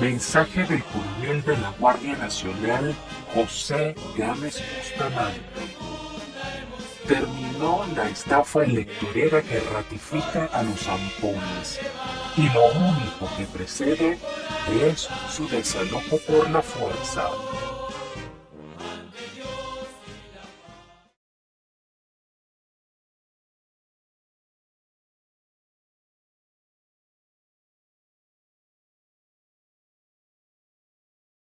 Mensaje del coronel de la Guardia Nacional José Gámez Bustamante. Terminó la estafa electorera que ratifica a los zampones y lo único que precede es su desalojo por la fuerza.